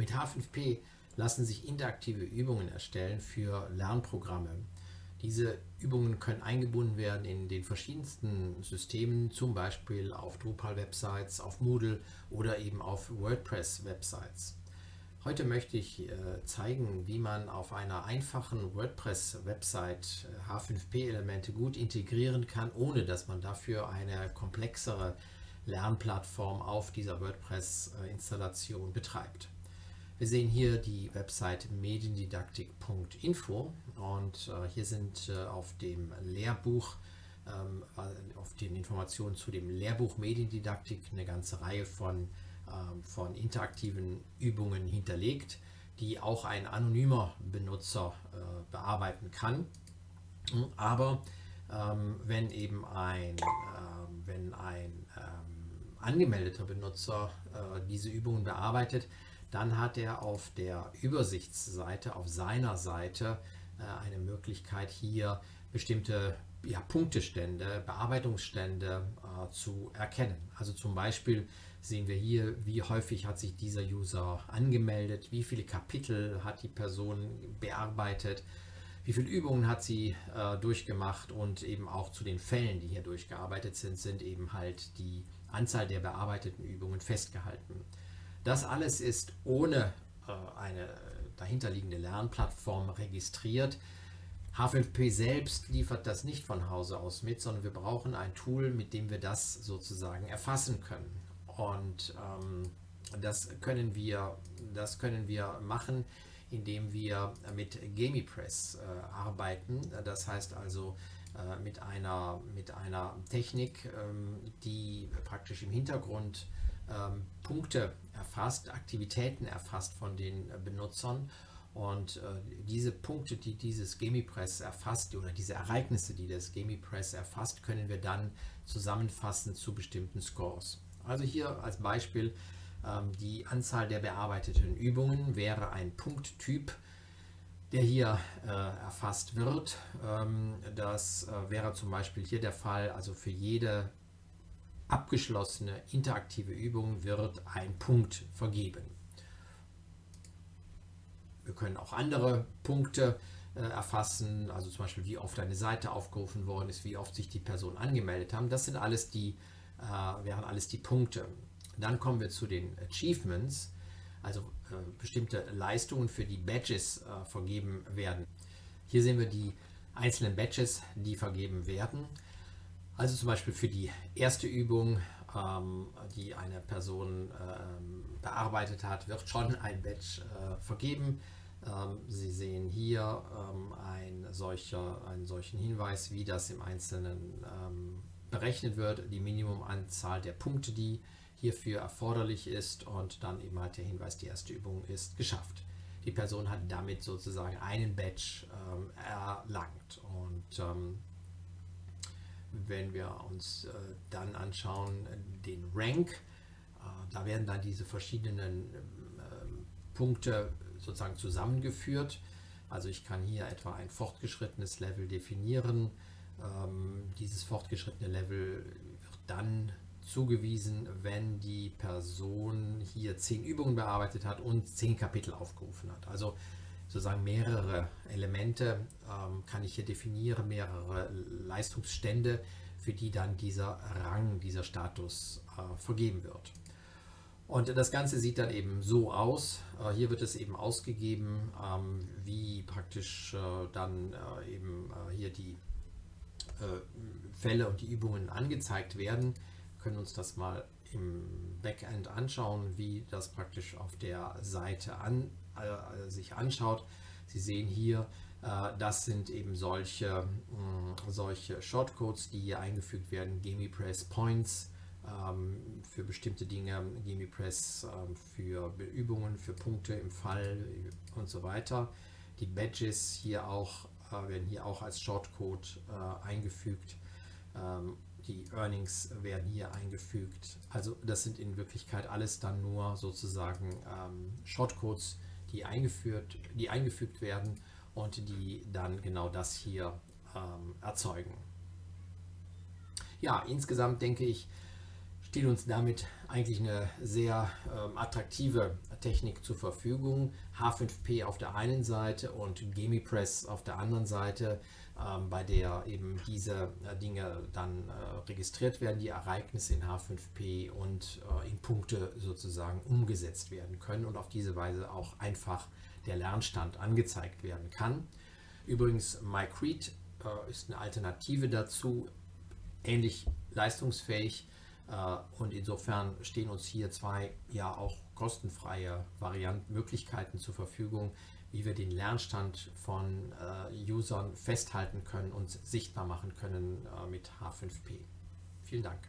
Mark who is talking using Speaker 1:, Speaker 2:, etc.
Speaker 1: Mit H5P lassen sich interaktive Übungen erstellen für Lernprogramme. Diese Übungen können eingebunden werden in den verschiedensten Systemen, zum Beispiel auf Drupal-Websites, auf Moodle oder eben auf WordPress-Websites. Heute möchte ich äh, zeigen, wie man auf einer einfachen WordPress-Website H5P-Elemente gut integrieren kann, ohne dass man dafür eine komplexere Lernplattform auf dieser WordPress-Installation betreibt. Wir sehen hier die Website mediendidaktik.info und äh, hier sind äh, auf dem Lehrbuch, ähm, auf den Informationen zu dem Lehrbuch Mediendidaktik eine ganze Reihe von, ähm, von interaktiven Übungen hinterlegt, die auch ein anonymer Benutzer äh, bearbeiten kann. Aber ähm, wenn eben ein, wenn ein angemeldeter Benutzer diese Übungen bearbeitet, dann hat er auf der Übersichtsseite, auf seiner Seite, äh, eine Möglichkeit hier bestimmte ja, Punktestände, Bearbeitungsstände äh, zu erkennen. Also zum Beispiel sehen wir hier, wie häufig hat sich dieser User angemeldet, wie viele Kapitel hat die Person bearbeitet, wie viele Übungen hat sie äh, durchgemacht und eben auch zu den Fällen, die hier durchgearbeitet sind, sind eben halt die Anzahl der bearbeiteten Übungen festgehalten. Das alles ist ohne äh, eine dahinterliegende Lernplattform registriert. H5P selbst liefert das nicht von Hause aus mit, sondern wir brauchen ein Tool, mit dem wir das sozusagen erfassen können. Und ähm, das, können wir, das können wir machen, indem wir mit GamiPress äh, arbeiten. Das heißt also äh, mit, einer, mit einer Technik, ähm, die praktisch im Hintergrund ähm, Punkte erfasst, Aktivitäten erfasst von den äh, Benutzern und äh, diese Punkte, die dieses GamiPress erfasst oder diese Ereignisse, die das GamiPress erfasst, können wir dann zusammenfassen zu bestimmten Scores. Also hier als Beispiel ähm, die Anzahl der bearbeiteten Übungen wäre ein Punkttyp, der hier äh, erfasst wird. Ähm, das äh, wäre zum Beispiel hier der Fall, also für jede abgeschlossene interaktive Übung wird ein Punkt vergeben. Wir können auch andere Punkte äh, erfassen, also zum Beispiel wie oft eine Seite aufgerufen worden ist, wie oft sich die Personen angemeldet haben. Das sind alles die, äh, wären alles die Punkte. Dann kommen wir zu den Achievements, also äh, bestimmte Leistungen, für die Badges äh, vergeben werden. Hier sehen wir die einzelnen Badges, die vergeben werden. Also zum Beispiel für die erste Übung, ähm, die eine Person ähm, bearbeitet hat, wird schon ein Badge äh, vergeben. Ähm, Sie sehen hier ähm, ein solcher, einen solchen Hinweis, wie das im Einzelnen ähm, berechnet wird, die Minimumanzahl der Punkte, die hierfür erforderlich ist und dann eben halt der Hinweis, die erste Übung ist geschafft. Die Person hat damit sozusagen einen Badge ähm, erlangt und wenn wir uns äh, dann anschauen, den Rank, äh, da werden dann diese verschiedenen ähm, Punkte sozusagen zusammengeführt. Also ich kann hier etwa ein fortgeschrittenes Level definieren. Ähm, dieses fortgeschrittene Level wird dann zugewiesen, wenn die Person hier zehn Übungen bearbeitet hat und zehn Kapitel aufgerufen hat. Also sozusagen mehrere Elemente ähm, kann ich hier definieren, mehrere Leistungsstände, für die dann dieser Rang, dieser Status äh, vergeben wird. Und das Ganze sieht dann eben so aus. Äh, hier wird es eben ausgegeben, ähm, wie praktisch äh, dann äh, eben äh, hier die äh, Fälle und die Übungen angezeigt werden. Wir können uns das mal im Backend anschauen, wie das praktisch auf der Seite an, sich anschaut. Sie sehen hier, äh, das sind eben solche, mh, solche Shortcodes, die hier eingefügt werden. GamiPress Points ähm, für bestimmte Dinge, GamiPress ähm, für Übungen, für Punkte im Fall und so weiter. Die Badges hier auch, äh, werden hier auch als Shortcode äh, eingefügt. Ähm, die Earnings werden hier eingefügt. Also das sind in Wirklichkeit alles dann nur sozusagen Shortcodes, die, eingeführt, die eingefügt werden und die dann genau das hier ähm, erzeugen. Ja, insgesamt denke ich, steht uns damit eigentlich eine sehr ähm, attraktive Technik zur Verfügung. H5P auf der einen Seite und GemiPress auf der anderen Seite, ähm, bei der eben diese äh, Dinge dann äh, registriert werden, die Ereignisse in H5P und äh, in Punkte sozusagen umgesetzt werden können und auf diese Weise auch einfach der Lernstand angezeigt werden kann. Übrigens, MyCrete äh, ist eine Alternative dazu, ähnlich leistungsfähig äh, und insofern stehen uns hier zwei ja auch kostenfreie Varianten, Möglichkeiten zur Verfügung, wie wir den Lernstand von äh, Usern festhalten können und sichtbar machen können äh, mit H5P. Vielen Dank.